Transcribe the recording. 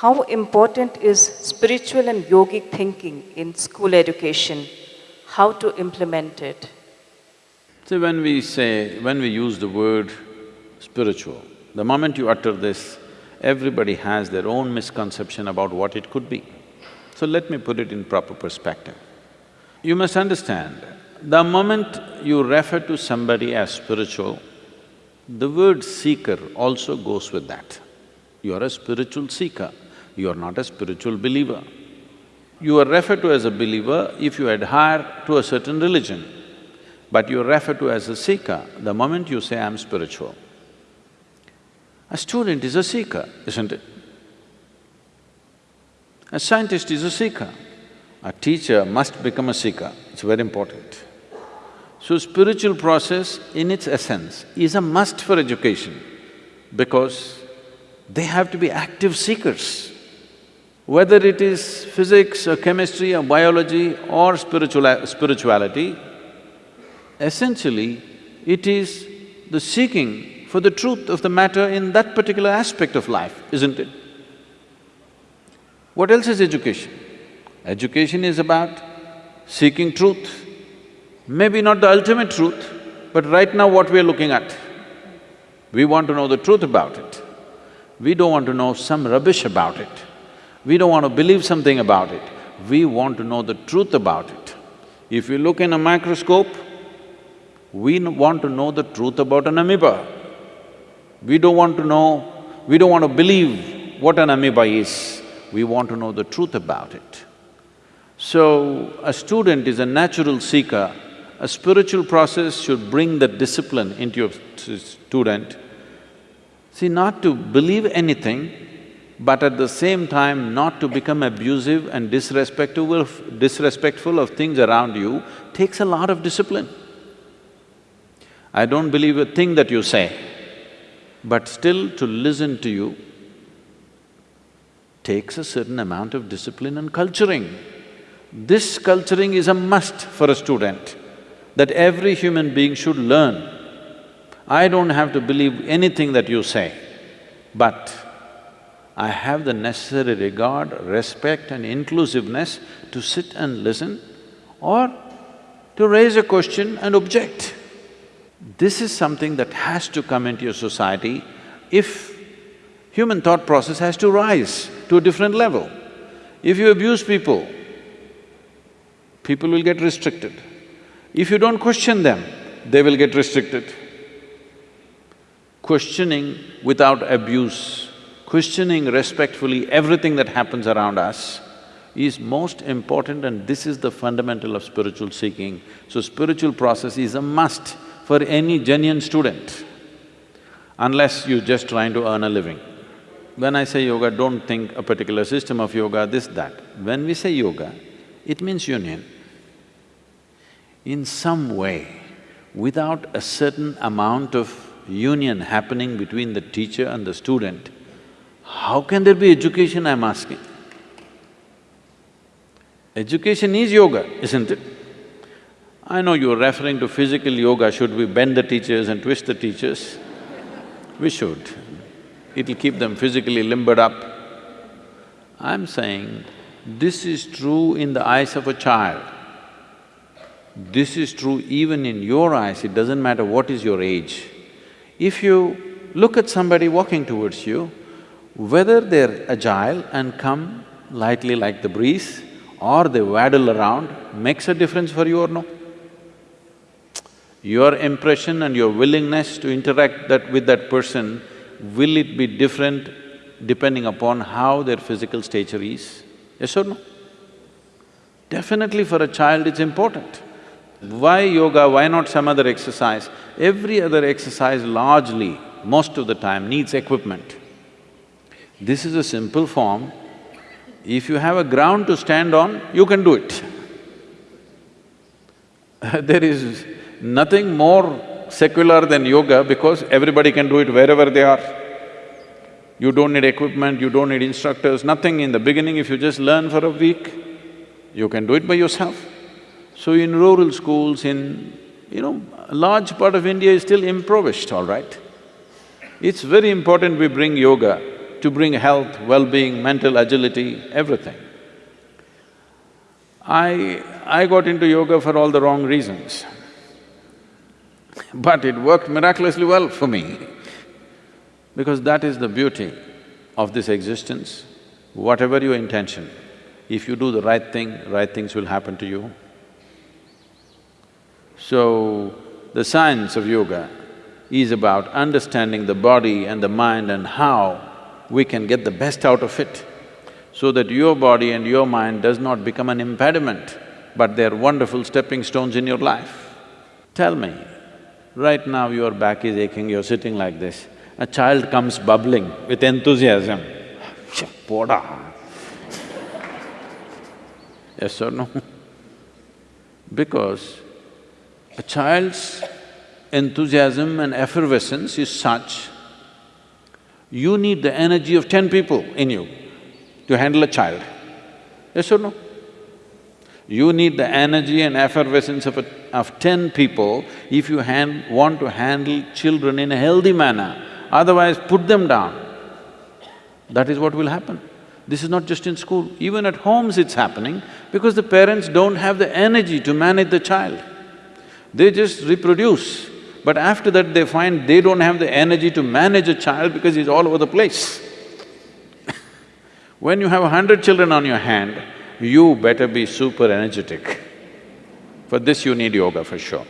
how important is spiritual and yogic thinking in school education? How to implement it? See, when we say… when we use the word spiritual, the moment you utter this, everybody has their own misconception about what it could be. So let me put it in proper perspective. You must understand, the moment you refer to somebody as spiritual, the word seeker also goes with that. You are a spiritual seeker, you are not a spiritual believer. You are referred to as a believer if you adhere to a certain religion, but you are referred to as a seeker the moment you say, I'm spiritual. A student is a seeker, isn't it? A scientist is a seeker. A teacher must become a seeker, it's very important. So spiritual process in its essence is a must for education because they have to be active seekers. Whether it is physics or chemistry or biology or spiritual spirituality, essentially it is the seeking for the truth of the matter in that particular aspect of life, isn't it? What else is education? Education is about seeking truth. Maybe not the ultimate truth, but right now what we are looking at. We want to know the truth about it. We don't want to know some rubbish about it. We don't want to believe something about it. We want to know the truth about it. If you look in a microscope, we want to know the truth about an amoeba. We don't want to know, we don't want to believe what an amoeba is, we want to know the truth about it. So, a student is a natural seeker, a spiritual process should bring that discipline into your student. See, not to believe anything, but at the same time not to become abusive and disrespectful of, disrespectful of things around you takes a lot of discipline. I don't believe a thing that you say, but still to listen to you takes a certain amount of discipline and culturing. This culturing is a must for a student, that every human being should learn. I don't have to believe anything that you say, but I have the necessary regard, respect and inclusiveness to sit and listen or to raise a question and object. This is something that has to come into your society if human thought process has to rise to a different level. If you abuse people, people will get restricted. If you don't question them, they will get restricted. Questioning without abuse, questioning respectfully everything that happens around us is most important and this is the fundamental of spiritual seeking. So spiritual process is a must for any genuine student, unless you're just trying to earn a living. When I say yoga, don't think a particular system of yoga, this, that. When we say yoga, it means union. In some way, without a certain amount of union happening between the teacher and the student, how can there be education, I'm asking? Education is yoga, isn't it? I know you're referring to physical yoga, should we bend the teachers and twist the teachers? We should. It'll keep them physically limbered up. I'm saying, this is true in the eyes of a child. This is true even in your eyes, it doesn't matter what is your age. If you look at somebody walking towards you, whether they're agile and come lightly like the breeze or they waddle around, makes a difference for you or no? your impression and your willingness to interact that with that person, will it be different depending upon how their physical stature is? Yes or no? Definitely for a child it's important. Why yoga, why not some other exercise? Every other exercise largely, most of the time, needs equipment. This is a simple form. If you have a ground to stand on, you can do it. there is nothing more secular than yoga because everybody can do it wherever they are. You don't need equipment, you don't need instructors, nothing. In the beginning, if you just learn for a week, you can do it by yourself. So in rural schools, in… you know, a large part of India is still impoverished, all right? It's very important we bring yoga to bring health, well-being, mental agility, everything. I… I got into yoga for all the wrong reasons. But it worked miraculously well for me, because that is the beauty of this existence. Whatever your intention, if you do the right thing, right things will happen to you. So, the science of yoga is about understanding the body and the mind and how we can get the best out of it, so that your body and your mind does not become an impediment, but they're wonderful stepping stones in your life. Tell me, right now your back is aching, you're sitting like this, a child comes bubbling with enthusiasm, poda. yes or no? Because a child's enthusiasm and effervescence is such, you need the energy of ten people in you to handle a child. Yes or no? You need the energy and effervescence of, a, of ten people if you hand, want to handle children in a healthy manner, otherwise put them down. That is what will happen. This is not just in school, even at homes it's happening because the parents don't have the energy to manage the child. They just reproduce, but after that they find they don't have the energy to manage a child because he's all over the place. when you have a hundred children on your hand, you better be super energetic. For this you need yoga for sure.